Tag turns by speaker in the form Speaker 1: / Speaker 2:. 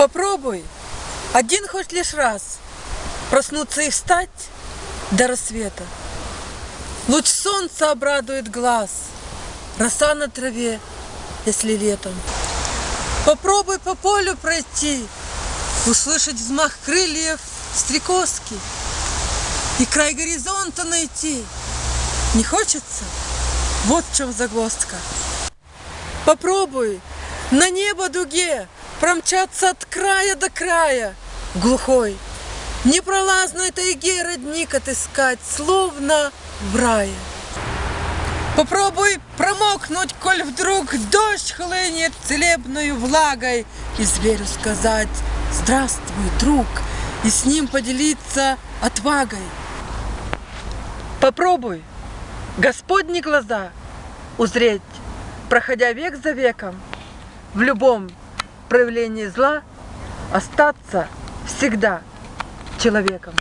Speaker 1: Попробуй один хоть лишь раз проснуться и встать до рассвета. Луч солнца обрадует глаз, роса на траве, если летом. Попробуй по полю пройти, услышать взмах крыльев стрекозки и край горизонта найти. Не хочется? Вот в чем загвоздка. Попробуй на небо дуге промчаться от края до края, глухой, непролазной тайге родник отыскать, словно в рае. Попробуй промокнуть, коль вдруг дождь хлынет целебною влагой, и зверю сказать «Здравствуй, друг!» и с ним поделиться отвагой. Попробуй Господни глаза узреть, проходя век за веком, в любом проявлении зла остаться всегда человеком.